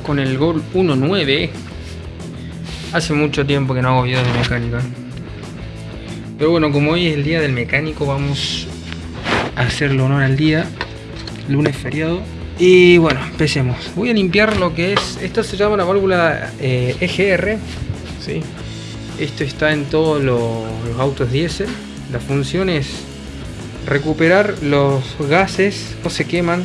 Con el Gol 1.9. Hace mucho tiempo que no hago videos de mecánica. Pero bueno, como hoy es el día del mecánico, vamos a hacerle honor al día. Lunes feriado. Y bueno, empecemos. Voy a limpiar lo que es... Esto se llama la válvula eh, EGR. ¿sí? Esto está en todos los, los autos diésel. La función es recuperar los gases no se queman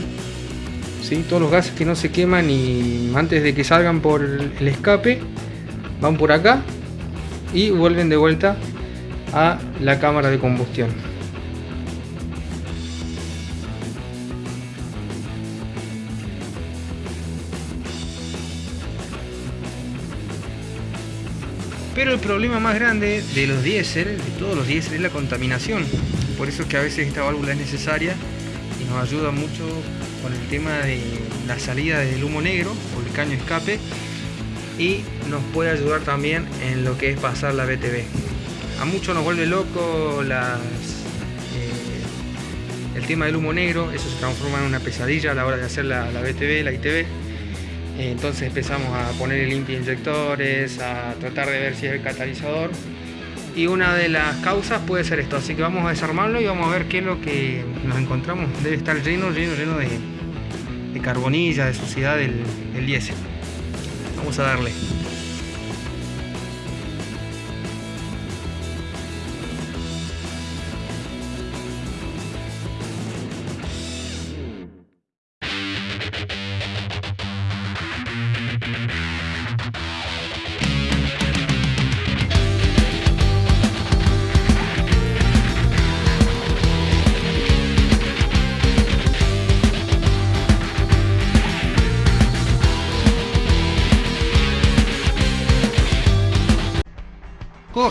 ¿sí? todos los gases que no se queman y antes de que salgan por el escape van por acá y vuelven de vuelta a la cámara de combustión Pero el problema más grande de los diésel, de todos los diésel, es la contaminación. Por eso es que a veces esta válvula es necesaria y nos ayuda mucho con el tema de la salida del humo negro o el caño escape y nos puede ayudar también en lo que es pasar la BTV. A muchos nos vuelve loco las, eh, el tema del humo negro, eso se transforma en una pesadilla a la hora de hacer la, la BTV, la ITV entonces empezamos a poner limpia inyectores, a tratar de ver si es el catalizador. Y una de las causas puede ser esto, así que vamos a desarmarlo y vamos a ver qué es lo que nos encontramos. Debe estar lleno, lleno, lleno de, de carbonilla, de suciedad del, del diésel. Vamos a darle.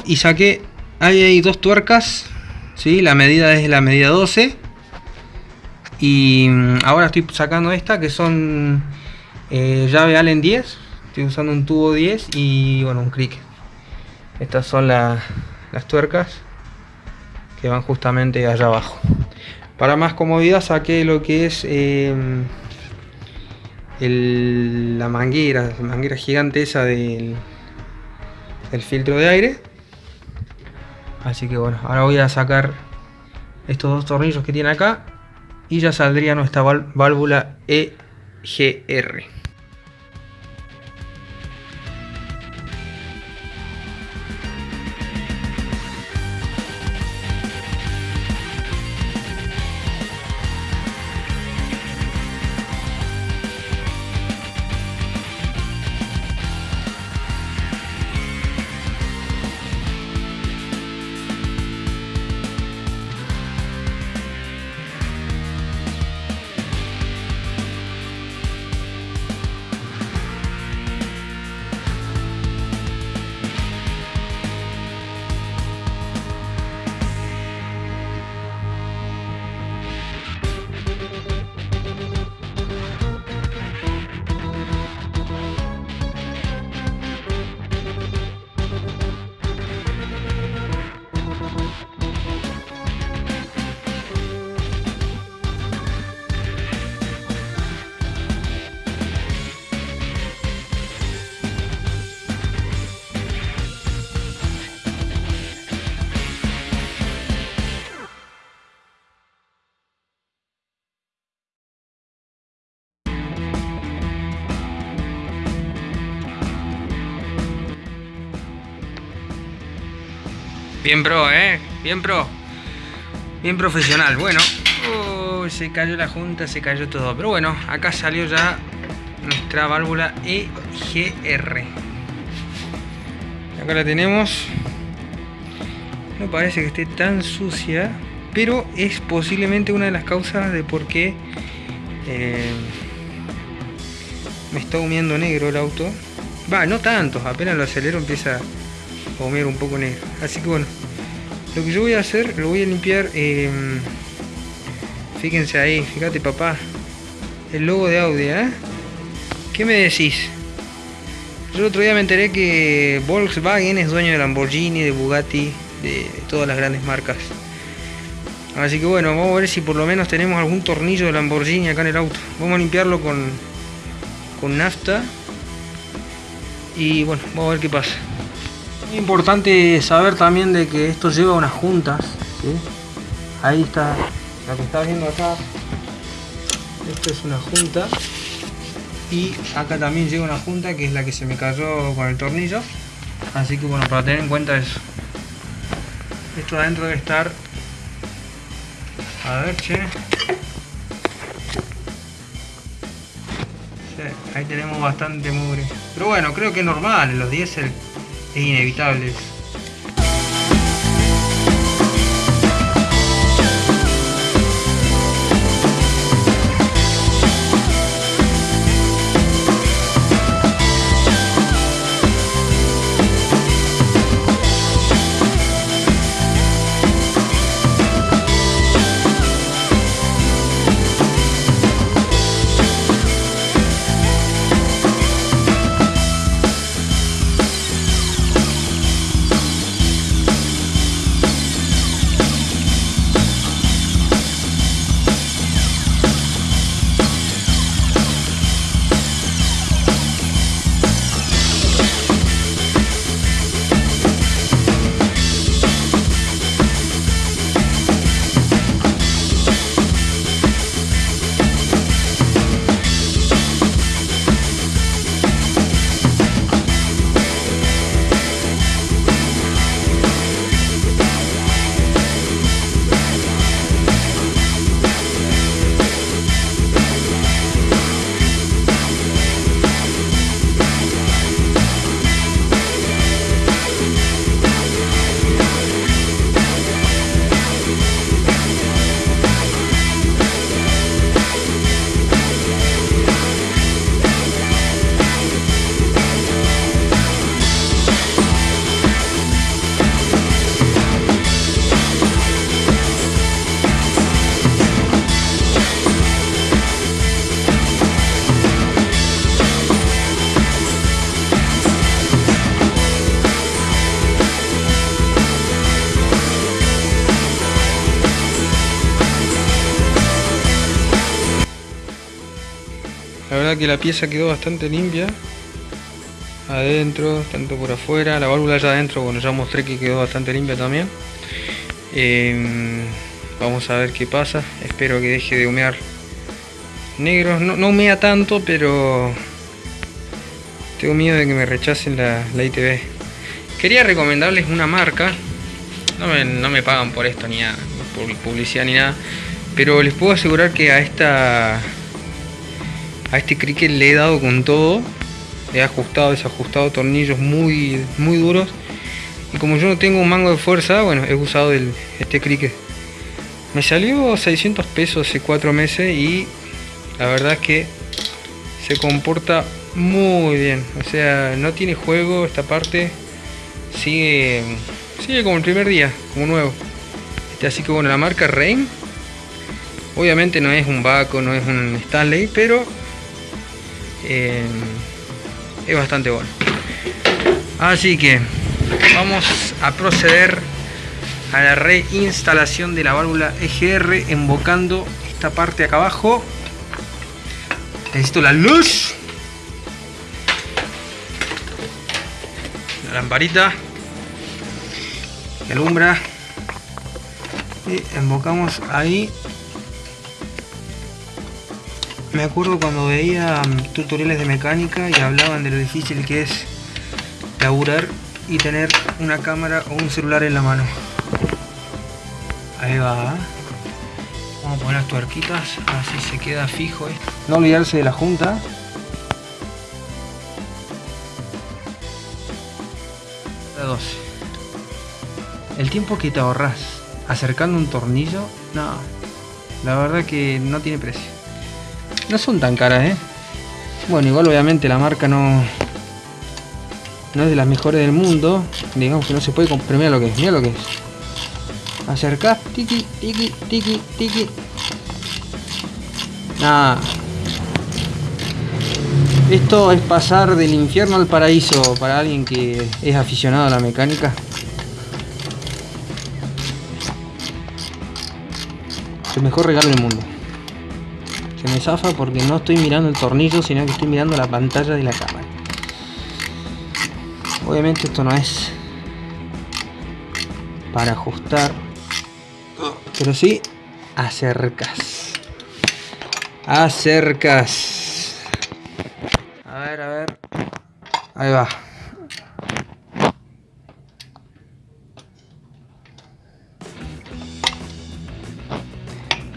Y saqué ahí hay dos tuercas ¿sí? la medida es la medida 12 y mm, ahora estoy sacando esta que son eh, llave Allen 10 estoy usando un tubo 10 y bueno un crick. Estas son las tuercas que van justamente allá abajo. Para más comodidad saqué lo que es em, la manguera la manguera gigante esa del, del filtro de aire Así que bueno, ahora voy a sacar estos dos tornillos que tiene acá y ya saldría nuestra válvula EGR. Bien pro, ¿eh? Bien pro. Bien profesional. Bueno. se cayó la junta, se cayó todo. Pero bueno, acá salió ya nuestra válvula EGR. Acá la tenemos. No parece que esté tan sucia. Pero es posiblemente una de las causas de por qué eh, me está humeando negro el auto. Va, no tanto, apenas lo acelero empieza comer un poco negro así que bueno lo que yo voy a hacer lo voy a limpiar eh, fíjense ahí fíjate papá el logo de Audi ¿eh? ¿qué me decís? yo el otro día me enteré que Volkswagen es dueño de Lamborghini, de Bugatti de todas las grandes marcas así que bueno vamos a ver si por lo menos tenemos algún tornillo de Lamborghini acá en el auto vamos a limpiarlo con con nafta Y bueno, vamos a ver qué pasa. Muy importante saber también de que esto lleva unas juntas. Ahí está, la que está viendo acá. Esto es una junta. Y acá también lleva una junta que es la que se me cayó con el tornillo. Así que bueno, para tener en cuenta eso. Esto adentro debe estar... A ver, che. ahí tenemos bastante mugre. Pero bueno, creo que es normal, los diésel es inevitable. Que la pieza quedó bastante limpia. Adentro, tanto por afuera. La válvula allá adentro, bueno, ya mostré que quedó bastante limpia también. Em, vamos a ver qué pasa. Espero que deje de humear negro. No, no humea tanto, pero tengo miedo de que me rechacen la, la ITV. Quería recomendarles una marca. No me, no me pagan por esto ni nada, por publicidad ni nada. Pero les puedo asegurar que a esta a este cricket le he dado con todo. He ajustado, desajustado tornillos muy, muy duros. Y como yo no tengo un mango de fuerza, bueno, he usado este cricket. Me salió 600 pesos hace 4 meses y la verdad es que se comporta muy bien. O sea, no tiene juego esta parte. Sigue, sigue como el primer día, como nuevo. Este, así que bueno, la marca Rain. Obviamente no es un Baco, no es un Stanley, pero eh, es bastante bueno. Así que vamos a proceder a la reinstalación de la válvula EGR invocando esta parte acá abajo. Necesito la luz. La lamparita que alumbra. Y invocamos ahí me acuerdo cuando veía mm, tutoriales de mecánica y hablaban de lo difícil que es laburar y tener una cámara o un celular en la mano. Ahí va. Vamos a poner las tuerquitas, así se queda fijo. No olvidarse de la junta. La El tiempo que te ahorras acercando un tornillo, no, la verdad que no tiene precio. No son tan caras, ¿eh? Bueno, igual obviamente la marca no... No es de las mejores del mundo. Digamos que no se puede comprar. Mira lo que es, mira lo que es. Acercás, tiki, tiki, tiki, tiki. Nada. Esto es pasar del infierno al paraíso para alguien que es aficionado a la mecánica. el mejor regalo del mundo me zafa porque no estoy mirando el tornillo, sino que estoy mirando la pantalla de la cámara. obviamente esto no es para ajustar pero sí acercas. Acercas. A ver a ver. Ahí va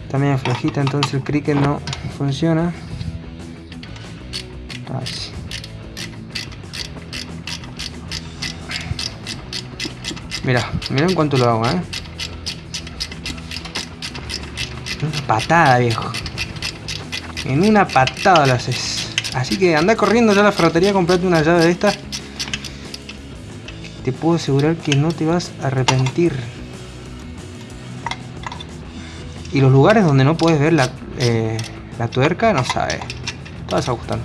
también flojita entonces el cricket no funciona. Mira, mira en cuanto lo hago, ¿eh? Una patada, viejo. En una patada lo haces. Así que anda corriendo ya a la ferretería, comprate una llave de esta. Te puedo asegurar que no te vas a arrepentir. Y los lugares donde no puedes ver la, eh, la tuerca, no sabes. Te vas a gustar.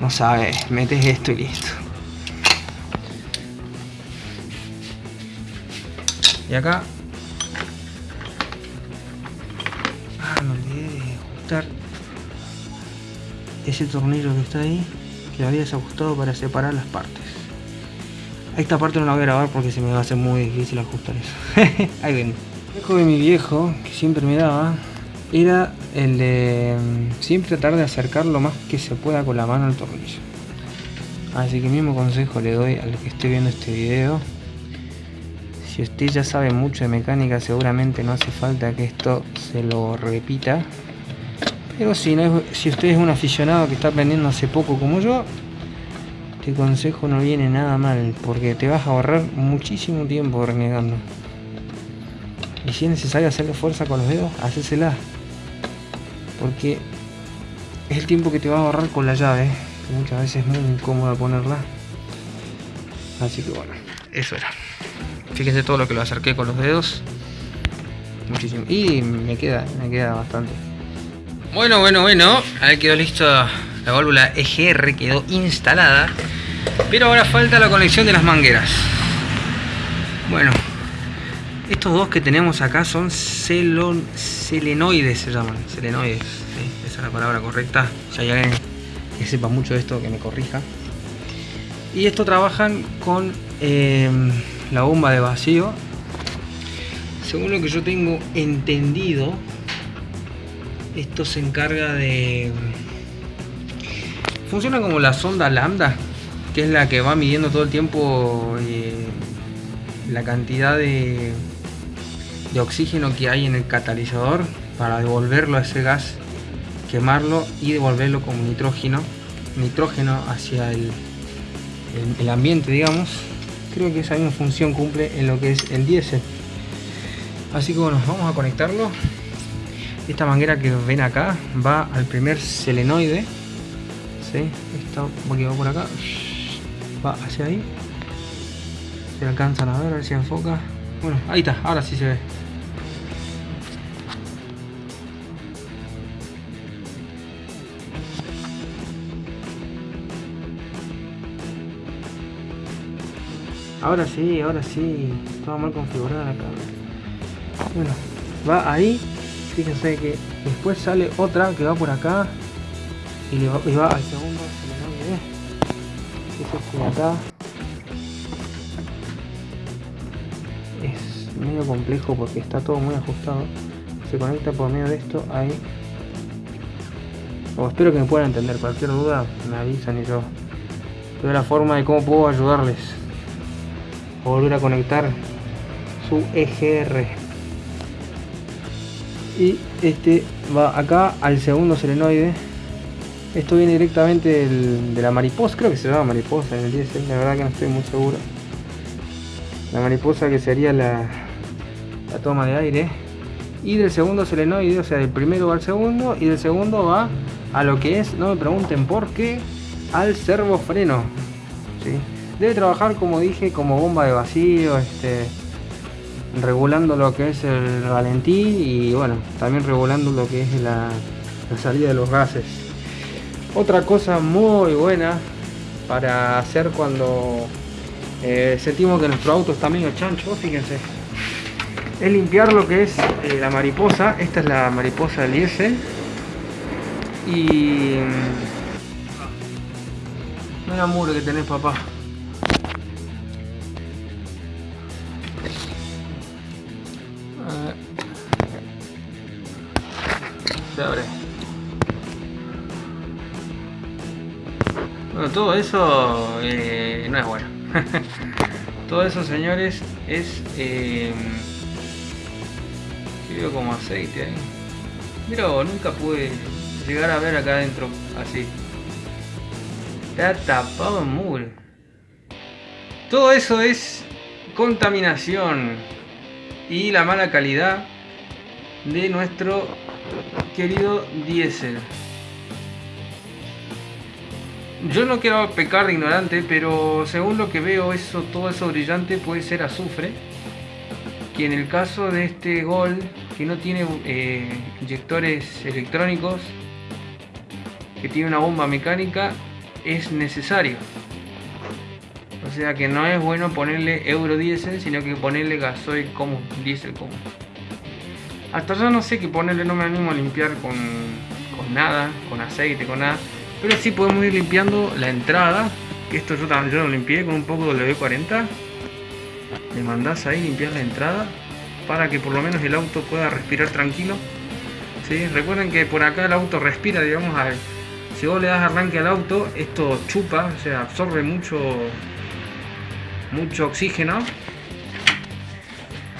No sabes, metes esto y listo. Y acá... Ah, me olvidé de ajustar ese tornillo que está ahí, que había desajustado para separar las partes. Esta parte no la voy a grabar porque se me va a hacer muy difícil ajustar eso. ahí ven. El viejo de mi viejo, que siempre me daba, era el de mm, siempre tratar de acercar lo más que se pueda con la mano al tornillo. Así que mismo consejo le doy al que esté viendo este video. Si usted ya sabe mucho de mecánica, seguramente no hace falta que esto se lo repita. Pero si, no si usted es un aficionado que está aprendiendo hace poco como yo, este consejo no viene nada mal, porque te vas a ahorrar muchísimo tiempo renegando. Y si es necesario hacerle fuerza con los dedos, hacésela. Porque es el tiempo que te va a ahorrar con la llave, muchas veces es muy incómoda ponerla. Así que bueno, eso era. Fíjense todo lo que lo acerqué con los dedos. Muchísimo. Y me queda, me queda bastante. Bueno, bueno, bueno. Ahí quedó listo la válvula EGR, quedó instalada. Pero ahora falta la conexión de las mangueras. Bueno, estos dos que tenemos acá son celon, selenoides, se llaman. Selenoides, esa es la palabra correcta. Si hay alguien que sepa mucho de esto, que me corrija. Y esto trabajan con em, la bomba de vacío. Según lo que yo tengo entendido, esto se encarga de... Funciona como la sonda lambda, que es la que va midiendo todo el tiempo eh, la cantidad de, oxígeno que hay en el catalizador para devolverlo a ese gas, quemarlo y devolverlo como nitrógeno, nitrógeno hacia el, el, ambiente, digamos. Creo que esa misma función cumple en lo que es el diésel. Así que bueno, vamos a conectarlo. Esta manguera que ven acá va al primer selenoide. ¿Sí? Esta que va por acá. Va hacia ahí. Se alcanzan a ver, a ver si enfoca. Bueno, ahí está, ahora sí se ve. Ahora sí, ahora sí. Estaba mal configurada la cámara. Bueno, va ahí. Fíjense que después sale otra que va por acá. Y, le va, va al segundo. Ese de acá. Es medio complejo porque está todo muy ajustado. Se conecta por medio de esto ahí. O espero que me puedan entender. Cualquier duda me avisan y yo veo la forma de cómo puedo ayudarles volver a conectar su EGR y este va acá al segundo selenoide esto viene directamente de la mariposa creo que se llama mariposa en el diésel la verdad que no estoy muy seguro la mariposa que sería la, toma de aire y del segundo selenoide o sea del primero va al segundo y del segundo va a lo que es no me pregunten por qué al servofreno ¿sí? Debe trabajar, como dije, como bomba de vacío, este, regulando lo que es el ralentí y bueno, también regulando lo que es la, salida de los gases. Otra cosa muy buena para hacer cuando eh, sentimos que nuestro auto está medio chancho, fíjense, es limpiar lo que es eh, la mariposa. Esta es la mariposa del diésel. Y Mira muro que tenés papá. Se abre. Todo eso eh, no es bueno. todo eso, señores, es... Eh, como aceite ahí. Mira, nunca pude llegar a ver acá adentro así. Está tapado en mugre. Todo eso es contaminación y la mala calidad de nuestro querido diésel. Yo no quiero pecar de ignorante, pero según lo que veo, eso, todo eso brillante puede ser azufre. Que en el caso de este Gol, que no tiene eh, inyectores electrónicos, que tiene una bomba mecánica, es necesario. O sea que no es bueno ponerle euro diésel, sino que ponerle gasoil común, diésel común. Hasta yo no sé qué ponerle, no me animo a limpiar con, con nada, con aceite, con nada. Pero sí podemos ir limpiando la entrada. Esto yo también lo limpié con un poco de W40. Le mandás ahí limpiar la entrada para que por lo menos el auto pueda respirar tranquilo. ¿Sí? Recuerden que por acá el auto respira, digamos, si vos le das arranque al auto, esto chupa, o sea, absorbe mucho, mucho oxígeno.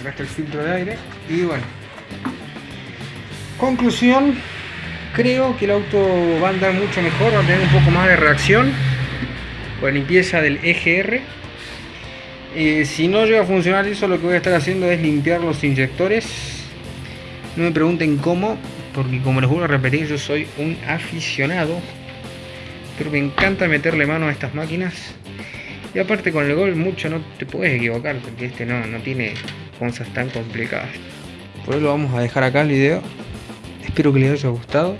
Acá está el filtro de aire. Y bueno, conclusión, creo que el auto va a andar mucho mejor, va a tener un poco más de reacción con la limpieza del EGR. Eh, si no llega a funcionar eso, lo que voy a estar haciendo es limpiar los inyectores. No me pregunten cómo, porque como les vuelvo a repetir, yo soy un aficionado. Pero me encanta meterle mano a estas máquinas. Y aparte con el gol mucho no te puedes equivocar, porque este no, no tiene cosas tan complicadas. Por eso lo vamos a dejar acá el video. Espero que les haya gustado.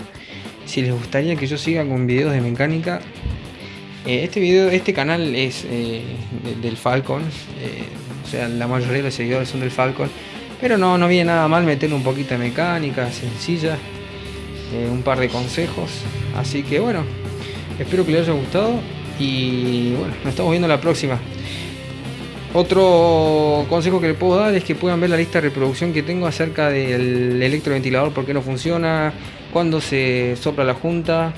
Si les gustaría que yo siga con videos de mecánica, eh, este video, este canal es eh, del Falcon. Eh, o sea, la mayoría de los seguidores son del Falcon. Pero no, no viene nada mal meter un poquito de mecánica sencilla. un par de consejos. Así que bueno, espero que les haya gustado. Y bueno, nos estamos viendo la próxima. Otro consejo que les puedo dar es que puedan ver la lista de reproducción que tengo acerca del electroventilador, por qué no funciona, cuándo se sopla la junta,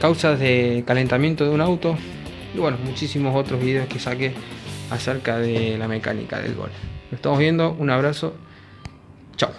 causas de calentamiento de un auto y bueno, muchísimos otros videos que saqué acerca de la mecánica del gol. Nos estamos viendo, un abrazo, chao.